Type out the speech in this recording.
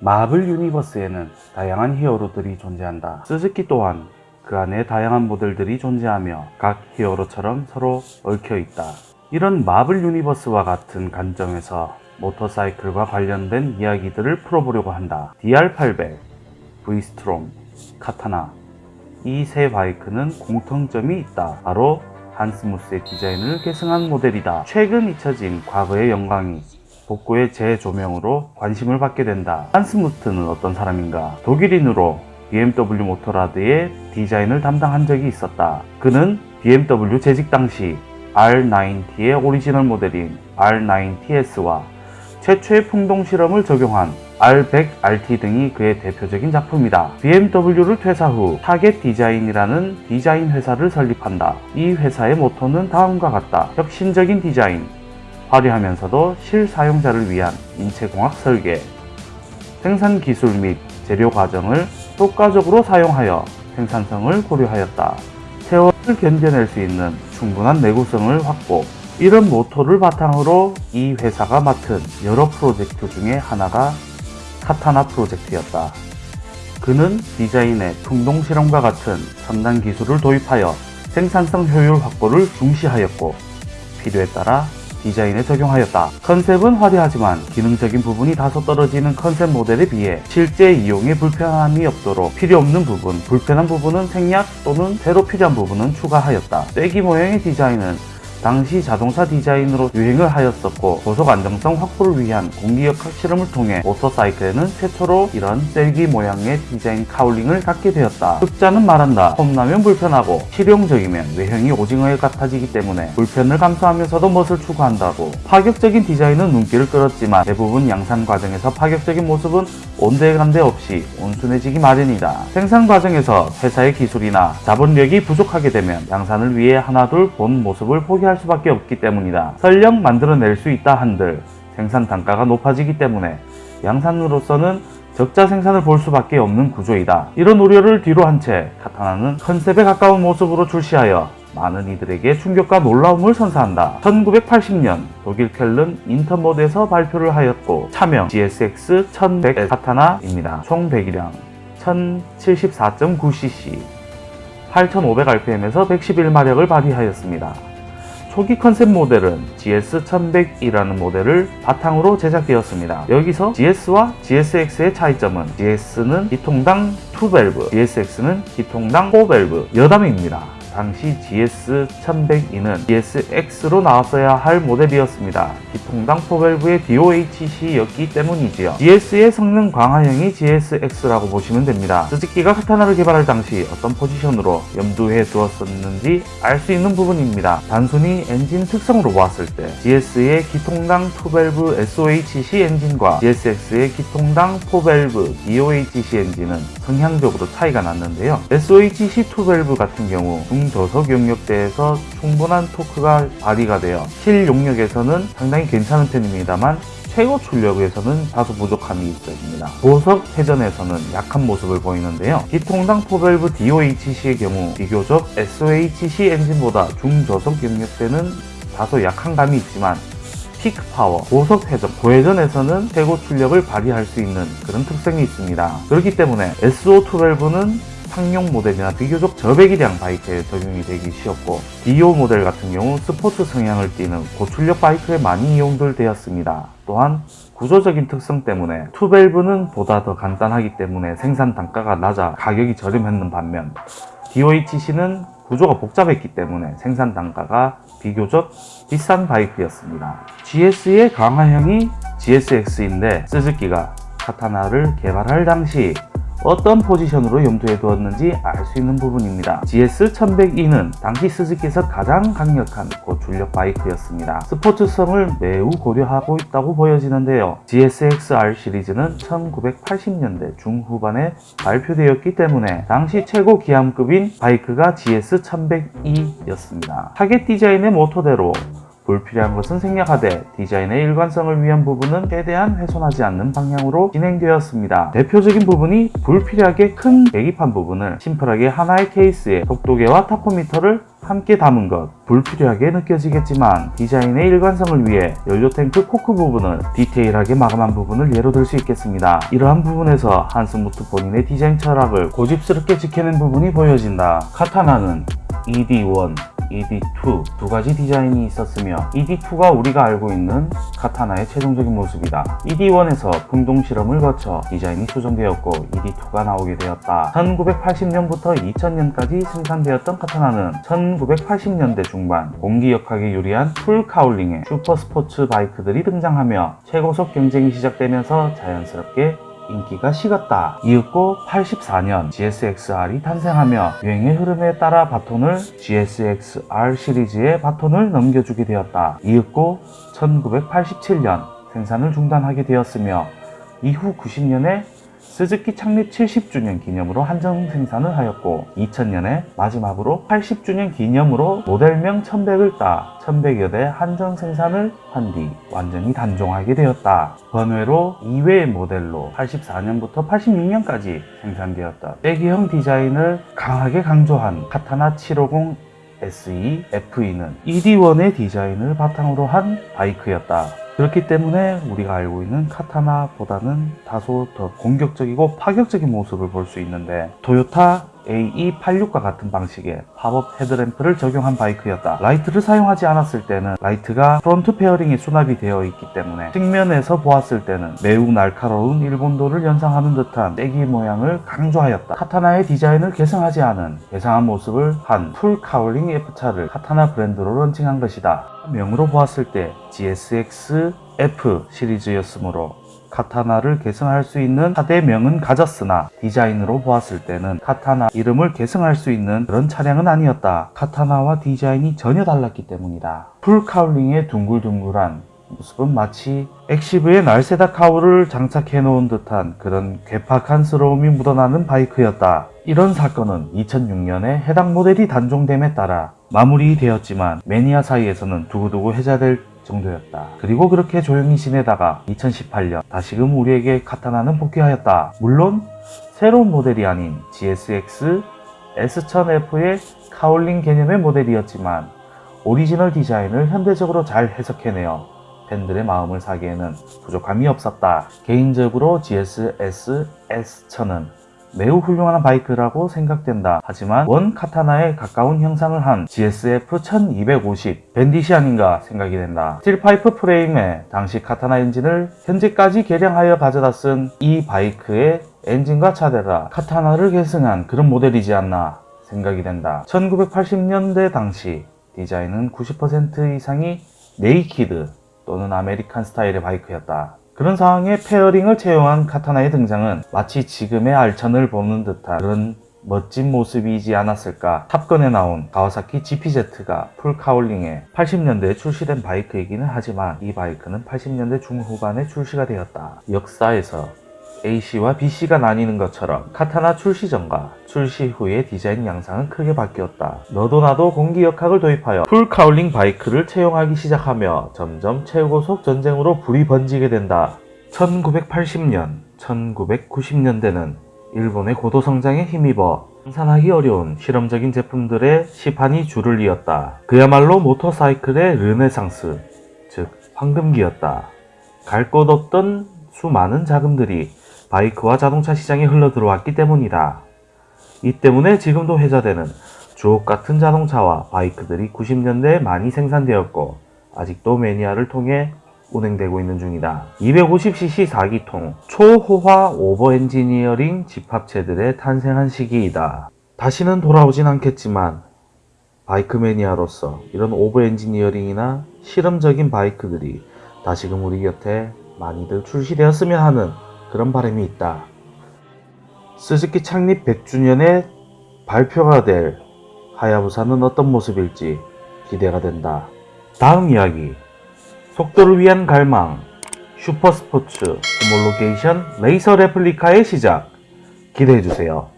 마블 유니버스에는 다양한 히어로들이 존재한다. 스즈키 또한 그 안에 다양한 모델들이 존재하며 각 히어로처럼 서로 얽혀 있다. 이런 마블 유니버스와 같은 관점에서 모터사이클과 관련된 이야기들을 풀어보려고 한다. DR800, V스트롬, 카타나 이 세 바이크는 공통점이 있다. 바로 한스 무트의 디자인을 계승한 모델이다. 최근 잊혀진 과거의 영광이 복고의 재조명으로 관심을 받게 된다. 한스 무트는 어떤 사람인가? 독일인으로 BMW 모터라드의 디자인을 담당한 적이 있었다. 그는 BMW 재직 당시 R90의 오리지널 모델인 R90TS와 최초의 풍동 실험을 적용한 R100RT 등이 그의 대표적인 작품이다. BMW를 퇴사 후 타겟 디자인이라는 디자인 회사를 설립한다. 이 회사의 모토는 다음과 같다. 혁신적인 디자인, 화려하면서도 실사용자를 위한 인체공학 설계, 생산 기술 및 재료 과정을 효과적으로 사용하여 생산성을 고려하였다. 세월을 견뎌낼 수 있는 충분한 내구성을 확보, 이런 모토를 바탕으로 이 회사가 맡은 여러 프로젝트 중에 하나가 카타나 프로젝트였다. 그는 디자인의 풍동 실험과 같은 첨단 기술을 도입하여 생산성 효율 확보를 중시하였고 필요에 따라 디자인에 적용하였다. 컨셉은 화려하지만 기능적인 부분이 다소 떨어지는 컨셉 모델에 비해 실제 이용에 불편함이 없도록 필요 없는 부분, 불편한 부분은 생략 또는 새로 필요한 부분은 추가하였다. 쐐기 모양의 디자인은 당시 자동차 디자인으로 유행을 하였었고 고속 안정성 확보를 위한 공기역학 실험을 통해 모터사이클에는 최초로 이런 쐐기 모양의 디자인 카울링을 갖게 되었다. 혹자는 말한다. 폼나면 불편하고 실용적이면 외형이 오징어 같아지기 때문에 불편을 감수하면서도 멋을 추구한다고 파격적인 디자인은 눈길을 끌었지만 대부분 양산 과정에서 파격적인 모습은 온데간데 없이 온순해지기 마련이다. 생산 과정에서 회사의 기술이나 자본력이 부족하게 되면 양산을 위해 하나 둘 본 모습을 포기할 수밖에 없기 때문이다. 설령 만들어낼 수 있다 한들 생산 단가가 높아지기 때문에 양산으로서는 적자 생산을 볼 수밖에 없는 구조이다. 이런 우려를 뒤로 한 채 카타나는 컨셉에 가까운 모습으로 출시하여 많은 이들에게 충격과 놀라움을 선사한다. 1980년 독일 켈른 인터모드에서 발표를 하였고 차명 GSX 1100 카타나입니다. 총 배기량 1074.9cc 8500rpm에서 111마력을 발휘하였습니다. 초기 컨셉 모델은 GS1100이라는 모델을 바탕으로 제작되었습니다. 여기서 GS와 GSX의 차이점은 GS는 기통당 2밸브, GSX는 기통당 4밸브 여담입니다. 당시 GS1102는 GSX로 나왔어야 할 모델이었습니다. 기통당 4밸브의 DOHC였기 때문이지요. GS의 성능 강화형이 GSX라고 보시면 됩니다. 스즈키가 카타나를 개발할 당시 어떤 포지션으로 염두에 두었었는지 알 수 있는 부분입니다. 단순히 엔진 특성으로 보았을 때 GS의 기통당 2밸브 SOHC 엔진과 GSX의 기통당 4밸브 DOHC 엔진은 성향적으로 차이가 났는데요. SOHC 2밸브 같은 경우 중저속 용력대에서 충분한 토크가 발휘가 되어 실용력에서는 상당히 괜찮은 편입니다만 최고 출력에서는 다소 부족함이 있습니다. 고속 회전에서는 약한 모습을 보이는데요. 기통당 4밸브 DOHC의 경우 비교적 SOHC 엔진보다 중저속 용력대는 다소 약한 감이 있지만 peak power, 고속 회전, 고회전에서는 최고 출력을 발휘할 수 있는 그런 특성이 있습니다. 그렇기 때문에 SO2밸브는 상용 모델이나 비교적 저배기 량 바이크에 적용이 되기 쉬웠고 DO 모델 같은 경우 스포츠 성향을 띠는 고출력 바이크에 많이 이용들 되었습니다. 또한 구조적인 특성 때문에 two밸브는 보다 더 간단하기 때문에 생산 단가가 낮아 가격이 저렴했는 반면 DOHC는 구조가 복잡했기 때문에 생산 단가가 비교적 비싼 바이크였습니다. GS의 강화형이 GSX인데 스즈키가 카타나를 개발할 당시 어떤 포지션으로 염두에 두었는지 알 수 있는 부분입니다. GS1102는 당시 스즈키에서 가장 강력한 고출력 바이크였습니다. 스포츠성을 매우 고려하고 있다고 보여지는데요. GSXR 시리즈는 1980년대 중후반에 발표되었기 때문에 당시 최고 기함급인 바이크가 GS1100E였습니다. 타겟 디자인의 모토대로 불필요한 것은 생략하되 디자인의 일관성을 위한 부분은 최대한 훼손하지 않는 방향으로 진행되었습니다. 대표적인 부분이 불필요하게 큰 계기판 부분을 심플하게 하나의 케이스에 속도계와 tachometer를 함께 담은 것 불필요하게 느껴지겠지만 디자인의 일관성을 위해 연료탱크 cock 부분을 디테일하게 마감한 부분을 예로 들 수 있겠습니다. 이러한 부분에서 한스무트 본인의 디자인 철학을 고집스럽게 지켜낸 부분이 보여진다. 카타나는 ED1, ED2 두 가지 디자인이 있었으며 ED2가 우리가 알고 있는 카타나의 최종적인 모습이다. ED1에서 풍동 실험을 거쳐 디자인이 수정되었고 ED2가 나오게 되었다. 1980년부터 2000년까지 생산되었던 카타나는 1980년대 중반 공기역학에 유리한 full cowling의 super sports 바이크들이 등장하며 최고속 경쟁이 시작되면서 자연스럽게 인기가 식었다. 이윽고 84년 GSX-R이 탄생하며 유행의 흐름에 따라 바톤을 GSX-R 시리즈의 바톤을 넘겨주게 되었다. 이윽고 1987년 생산을 중단하게 되었으며 이후 90년에 스즈키 창립 70주년 기념으로 한정 생산을 하였고 2000년에 마지막으로 80주년 기념으로 모델명 1100을 따 1100여 대 한정 생산을 한 뒤 완전히 단종하게 되었다. 번외로 2회의 모델로 84년부터 86년까지 생산되었다. 빼기형 디자인을 강하게 강조한 카타나 750 SE FE는 ED1의 디자인을 바탕으로 한 바이크였다. 그렇기 때문에 우리가 알고 있는 카타나보다는 다소 더 공격적이고 파격적인 모습을 볼 수 있는데 토요타 AE86과 같은 방식의 pop-up headlamp를 적용한 바이크였다. 라이트를 사용하지 않았을 때는 라이트가 front fairing에 수납이 되어 있기 때문에 측면에서 보았을 때는 매우 날카로운 일본도를 연상하는 듯한 쐐기 모양을 강조하였다. 카타나의 디자인을 계승하지 않은 괴상한 모습을 한 full cowling F차를 카타나 브랜드로 launching한 것이다. 명으로 보았을 때 GSX F 시리즈였으므로 카타나를 계승할 수 있는 4대명은 가졌으나 디자인으로 보았을 때는 카타나 이름을 계승할 수 있는 그런 차량은 아니었다. 카타나와 디자인이 전혀 달랐기 때문이다. full cowling의 둥글둥글한 모습은 마치 엑시브에 날세다 cowl을 장착해 놓은 듯한 그런 괴팍한스러움이 묻어나는 바이크였다. 이런 사건은 2006년에 해당 모델이 단종됨에 따라 마무리되었지만 매니아 사이에서는 두고두고 회자될 정도였다. 그리고 그렇게 조용히 지내다가 2018년 다시금 우리에게 카타나는 복귀하였다. 물론 새로운 모델이 아닌 GSX S1000F의 cowling 개념의 모델이었지만 오리지널 디자인을 현대적으로 잘 해석해내어 팬들의 마음을 사기에는 부족함이 없었다. 개인적으로 GSX S1000은 매우 훌륭한 바이크라고 생각된다. 하지만 원 카타나에 가까운 형상을 한 GSF 1250 밴딧이 아닌가 생각이 된다. steel pipe 프레임에 당시 카타나 엔진을 현재까지 개량하여 가져다 쓴 이 바이크의 엔진과 차대가 카타나를 계승한 그런 모델이지 않나 생각이 된다. 1980년대 당시 디자인은 90% 이상이 naked 또는 American style의 바이크였다. 그런 상황에 fairing을 채용한 카타나의 등장은 마치 지금의 알천을 보는 듯한 그런 멋진 모습이지 않았을까. 탑건에 나온 가와사키 GPZ가 full cowling에 80년대에 출시된 바이크이기는 하지만 이 바이크는 80년대 중후반에 출시가 되었다. 역사에서 AC와 BC가 나뉘는 것처럼 카타나 출시 전과 출시 후의 디자인 양상은 크게 바뀌었다. 너도 나도 공기 역학을 도입하여 full cowling 바이크를 채용하기 시작하며 점점 최고속 전쟁으로 불이 번지게 된다. 1980년, 1990년대는 일본의 고도 성장에 힘입어 생산하기 어려운 실험적인 제품들의 시판이 줄을 이었다. 그야말로 모터사이클의 르네상스, 즉 황금기였다. 갈 곳 없던 수많은 자금들이 바이크와 자동차 시장에 흘러 들어왔기 때문이다. 이 때문에 지금도 회자되는 주옥 같은 자동차와 바이크들이 90년대에 많이 생산되었고 아직도 매니아를 통해 운행되고 있는 중이다. 250cc 4기통 초호화 오버 엔지니어링 집합체들의 탄생한 시기이다. 다시는 돌아오진 않겠지만 바이크 매니아로서 이런 over engineering이나 실험적인 바이크들이 다시금 우리 곁에 많이들 출시되었으면 하는 그런 바람이 있다. 스즈키 창립 100주년에 발표가 될 하야부사는 어떤 모습일지 기대가 된다. 다음 이야기 속도를 위한 갈망 super sports homologation racer replica의 시작 기대해주세요.